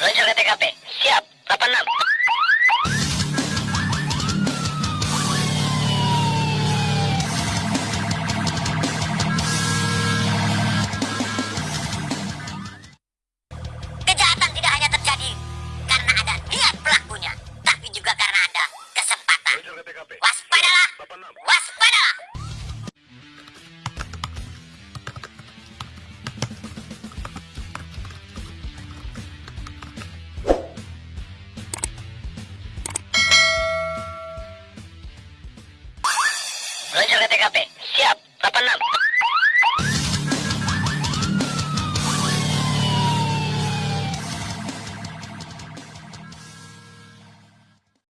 Meluncur ke TKP. Siap. 86. Kejahatan tidak Meluncur ke TKP. Siap. 86.